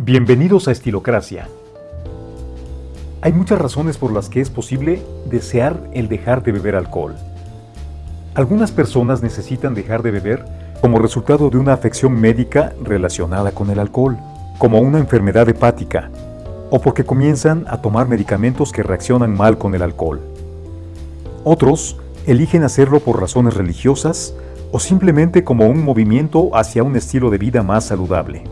Bienvenidos a Estilocracia. Hay muchas razones por las que es posible desear el dejar de beber alcohol. Algunas personas necesitan dejar de beber como resultado de una afección médica relacionada con el alcohol, como una enfermedad hepática, o porque comienzan a tomar medicamentos que reaccionan mal con el alcohol. Otros eligen hacerlo por razones religiosas o simplemente como un movimiento hacia un estilo de vida más saludable.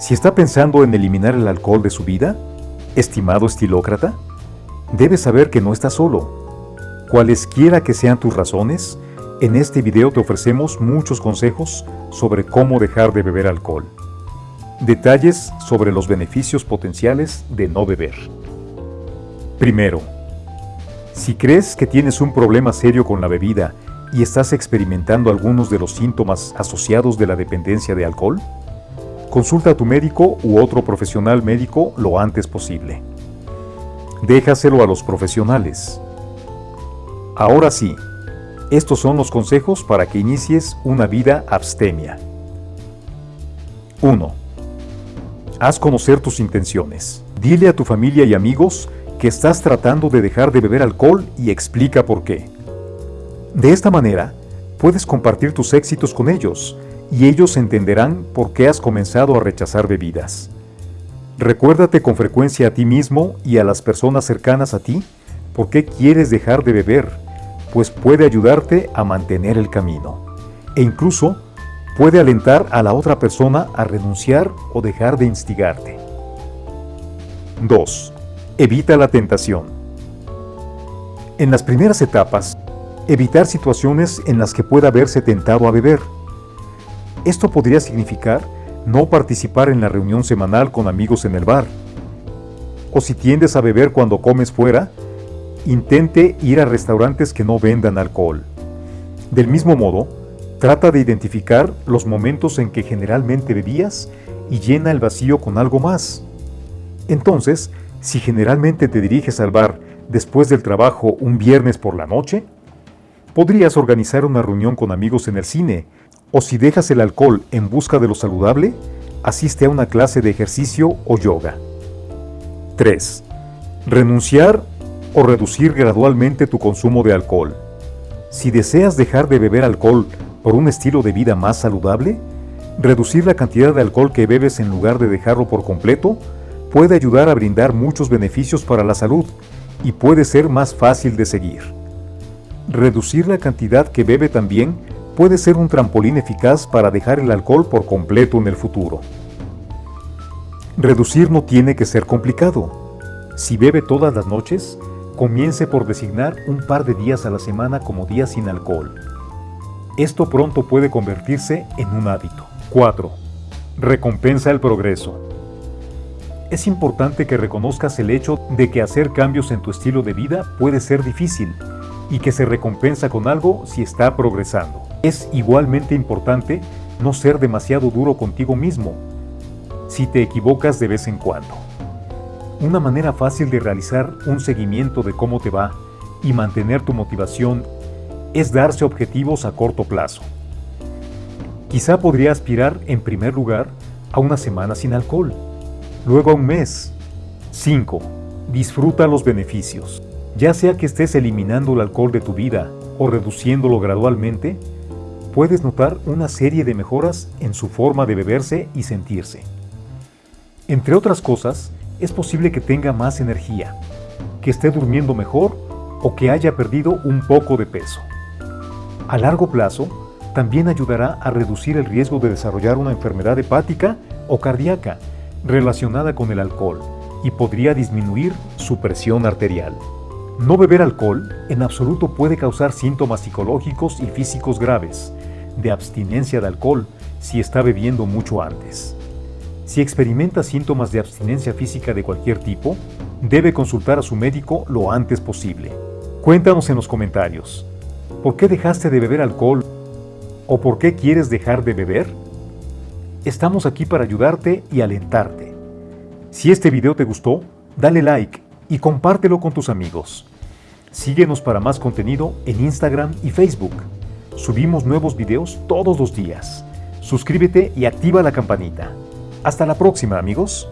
Si está pensando en eliminar el alcohol de su vida, estimado estilócrata, debe saber que no está solo. Cualesquiera que sean tus razones, en este video te ofrecemos muchos consejos sobre cómo dejar de beber alcohol. Detalles sobre los beneficios potenciales de no beber. Primero, si crees que tienes un problema serio con la bebida y estás experimentando algunos de los síntomas asociados de la dependencia de alcohol, Consulta a tu médico u otro profesional médico lo antes posible. Déjaselo a los profesionales. Ahora sí, estos son los consejos para que inicies una vida abstemia. 1. Haz conocer tus intenciones. Dile a tu familia y amigos que estás tratando de dejar de beber alcohol y explica por qué. De esta manera, puedes compartir tus éxitos con ellos y ellos entenderán por qué has comenzado a rechazar bebidas. Recuérdate con frecuencia a ti mismo y a las personas cercanas a ti por qué quieres dejar de beber, pues puede ayudarte a mantener el camino. E incluso puede alentar a la otra persona a renunciar o dejar de instigarte. 2. Evita la tentación. En las primeras etapas, evitar situaciones en las que pueda verse tentado a beber esto podría significar no participar en la reunión semanal con amigos en el bar. O si tiendes a beber cuando comes fuera, intente ir a restaurantes que no vendan alcohol. Del mismo modo, trata de identificar los momentos en que generalmente bebías y llena el vacío con algo más. Entonces, si generalmente te diriges al bar después del trabajo un viernes por la noche, podrías organizar una reunión con amigos en el cine o si dejas el alcohol en busca de lo saludable, asiste a una clase de ejercicio o yoga. 3. Renunciar o reducir gradualmente tu consumo de alcohol. Si deseas dejar de beber alcohol por un estilo de vida más saludable, reducir la cantidad de alcohol que bebes en lugar de dejarlo por completo puede ayudar a brindar muchos beneficios para la salud y puede ser más fácil de seguir. Reducir la cantidad que bebe también puede ser un trampolín eficaz para dejar el alcohol por completo en el futuro. Reducir no tiene que ser complicado. Si bebe todas las noches, comience por designar un par de días a la semana como días sin alcohol. Esto pronto puede convertirse en un hábito. 4. Recompensa el progreso. Es importante que reconozcas el hecho de que hacer cambios en tu estilo de vida puede ser difícil y que se recompensa con algo si está progresando. Es igualmente importante no ser demasiado duro contigo mismo si te equivocas de vez en cuando. Una manera fácil de realizar un seguimiento de cómo te va y mantener tu motivación es darse objetivos a corto plazo. Quizá podría aspirar en primer lugar a una semana sin alcohol, luego a un mes. 5. Disfruta los beneficios. Ya sea que estés eliminando el alcohol de tu vida o reduciéndolo gradualmente, puedes notar una serie de mejoras en su forma de beberse y sentirse. Entre otras cosas, es posible que tenga más energía, que esté durmiendo mejor o que haya perdido un poco de peso. A largo plazo, también ayudará a reducir el riesgo de desarrollar una enfermedad hepática o cardíaca relacionada con el alcohol y podría disminuir su presión arterial. No beber alcohol en absoluto puede causar síntomas psicológicos y físicos graves, de abstinencia de alcohol si está bebiendo mucho antes. Si experimenta síntomas de abstinencia física de cualquier tipo, debe consultar a su médico lo antes posible. Cuéntanos en los comentarios, ¿por qué dejaste de beber alcohol o por qué quieres dejar de beber? Estamos aquí para ayudarte y alentarte. Si este video te gustó, dale like y compártelo con tus amigos. Síguenos para más contenido en Instagram y Facebook. Subimos nuevos videos todos los días. Suscríbete y activa la campanita. Hasta la próxima amigos.